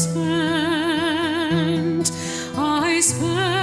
spent, I spent.